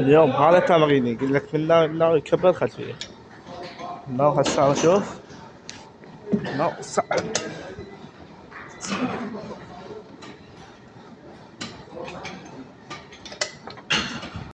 اليوم هذا تمريني قلت لك من ناوي ناوي يكبر خلفية. ناوي هسه شوف. ناوي صعب.